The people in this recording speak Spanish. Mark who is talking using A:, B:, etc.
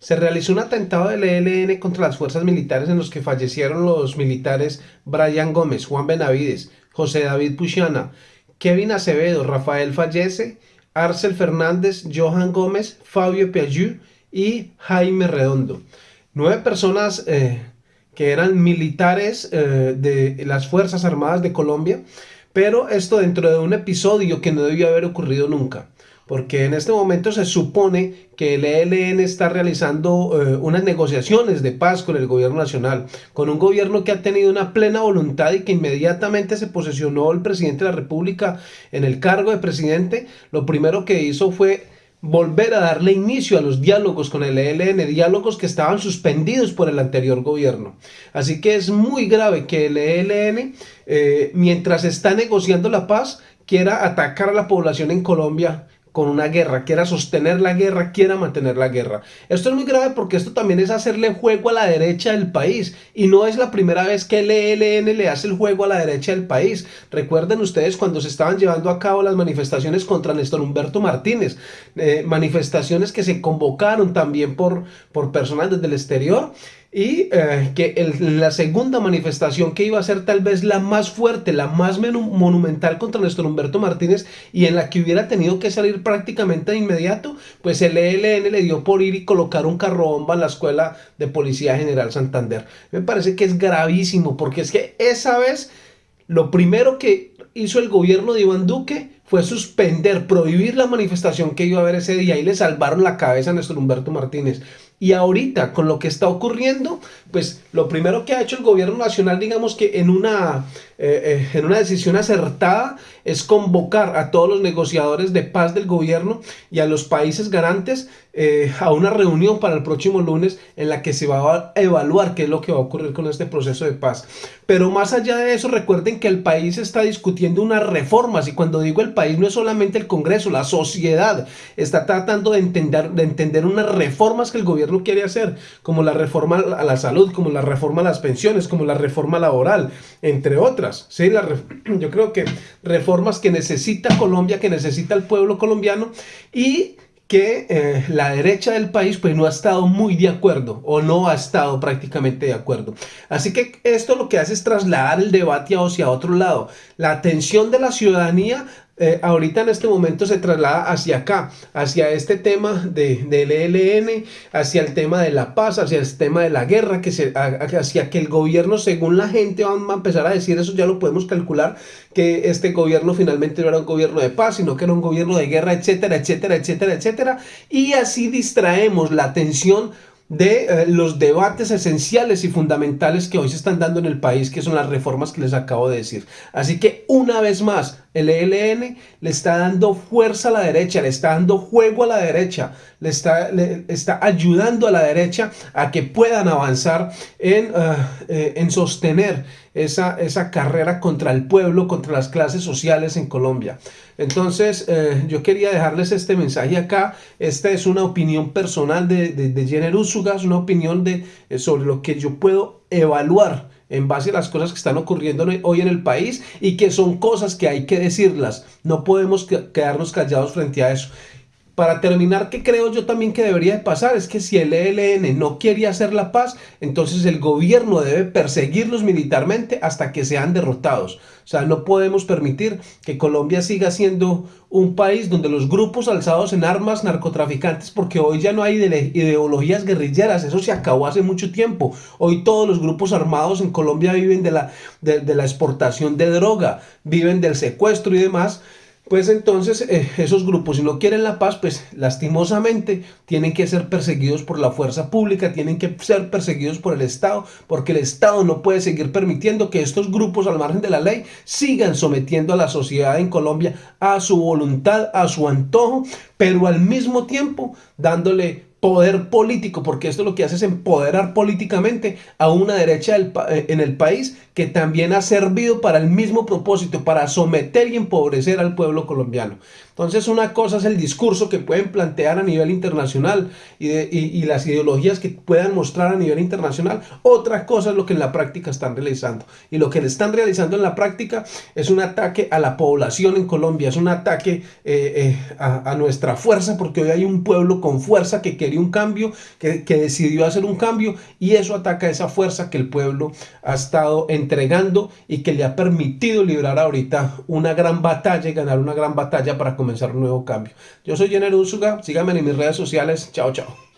A: se realizó un atentado del ELN contra las fuerzas militares en los que fallecieron los militares Brian Gómez, Juan Benavides, José David Puchana, Kevin Acevedo, Rafael Fallece, Arcel Fernández, Johan Gómez, Fabio Piagiu y Jaime Redondo. Nueve personas eh, que eran militares eh, de las Fuerzas Armadas de Colombia, pero esto dentro de un episodio que no debió haber ocurrido nunca porque en este momento se supone que el ELN está realizando eh, unas negociaciones de paz con el gobierno nacional, con un gobierno que ha tenido una plena voluntad y que inmediatamente se posesionó el presidente de la república en el cargo de presidente, lo primero que hizo fue volver a darle inicio a los diálogos con el ELN, diálogos que estaban suspendidos por el anterior gobierno. Así que es muy grave que el ELN, eh, mientras está negociando la paz, quiera atacar a la población en Colombia con una guerra, quiera sostener la guerra, quiera mantener la guerra. Esto es muy grave porque esto también es hacerle juego a la derecha del país y no es la primera vez que el le hace el juego a la derecha del país. Recuerden ustedes cuando se estaban llevando a cabo las manifestaciones contra Néstor Humberto Martínez, eh, manifestaciones que se convocaron también por, por personas desde el exterior y eh, que la segunda manifestación que iba a ser tal vez la más fuerte, la más monumental contra Néstor Humberto Martínez y en la que hubiera tenido que salir prácticamente de inmediato, pues el ELN le dio por ir y colocar un carro bomba en la Escuela de Policía General Santander. Me parece que es gravísimo porque es que esa vez lo primero que hizo el gobierno de Iván Duque fue suspender, prohibir la manifestación que iba a haber ese día y le salvaron la cabeza a Néstor Humberto Martínez. Y ahorita, con lo que está ocurriendo, pues lo primero que ha hecho el gobierno nacional, digamos que en una, eh, eh, en una decisión acertada, es convocar a todos los negociadores de paz del gobierno y a los países garantes eh, a una reunión para el próximo lunes en la que se va a evaluar qué es lo que va a ocurrir con este proceso de paz. Pero más allá de eso, recuerden que el país está discutiendo unas reformas y cuando digo el país no es solamente el Congreso, la sociedad está tratando de entender, de entender unas reformas que el gobierno quiere hacer, como la reforma a la salud, como la reforma a las pensiones, como la reforma laboral, entre otras. ¿sí? Yo creo que reformas que necesita Colombia, que necesita el pueblo colombiano y que eh, la derecha del país pues no ha estado muy de acuerdo o no ha estado prácticamente de acuerdo. Así que esto lo que hace es trasladar el debate hacia otro lado. La atención de la ciudadanía eh, ahorita en este momento se traslada hacia acá, hacia este tema de, del ELN, hacia el tema de la paz, hacia el tema de la guerra, que se, hacia que el gobierno, según la gente, va a empezar a decir eso, ya lo podemos calcular, que este gobierno finalmente no era un gobierno de paz, sino que era un gobierno de guerra, etcétera, etcétera, etcétera, etcétera, y así distraemos la atención de eh, los debates esenciales y fundamentales que hoy se están dando en el país, que son las reformas que les acabo de decir. Así que una vez más, el ELN le está dando fuerza a la derecha, le está dando juego a la derecha, le está, le está ayudando a la derecha a que puedan avanzar en, eh, eh, en sostener esa, esa carrera contra el pueblo, contra las clases sociales en Colombia. Entonces, eh, yo quería dejarles este mensaje acá. Esta es una opinión personal de, de, Jenner Úsugas, una opinión de, sobre lo que yo puedo evaluar en base a las cosas que están ocurriendo hoy en el país y que son cosas que hay que decirlas. No podemos quedarnos callados frente a eso. Para terminar, ¿qué creo yo también que debería de pasar? Es que si el ELN no quiere hacer la paz, entonces el gobierno debe perseguirlos militarmente hasta que sean derrotados. O sea, no podemos permitir que Colombia siga siendo un país donde los grupos alzados en armas narcotraficantes, porque hoy ya no hay ideologías guerrilleras, eso se acabó hace mucho tiempo. Hoy todos los grupos armados en Colombia viven de la, de la exportación de droga, viven del secuestro y demás pues entonces eh, esos grupos si no quieren la paz, pues lastimosamente tienen que ser perseguidos por la fuerza pública, tienen que ser perseguidos por el Estado, porque el Estado no puede seguir permitiendo que estos grupos al margen de la ley sigan sometiendo a la sociedad en Colombia a su voluntad, a su antojo, pero al mismo tiempo dándole poder político, porque esto lo que hace es empoderar políticamente a una derecha eh, en el país que también ha servido para el mismo propósito, para someter y empobrecer al pueblo colombiano. Entonces una cosa es el discurso que pueden plantear a nivel internacional y, las ideologías que puedan mostrar a nivel internacional, otra cosa es lo que en la práctica están realizando. Y lo que le están realizando en la práctica es un ataque a la población en Colombia, es un ataque eh, eh, a, a nuestra fuerza, porque hoy hay un pueblo con fuerza que, que quería un cambio, que, que decidió hacer un cambio y eso ataca esa fuerza que el pueblo ha estado entregando y que le ha permitido librar ahorita una gran batalla y ganar una gran batalla para comenzar un nuevo cambio. Yo soy Jenner Úsuga, síganme en mis redes sociales, chao chao.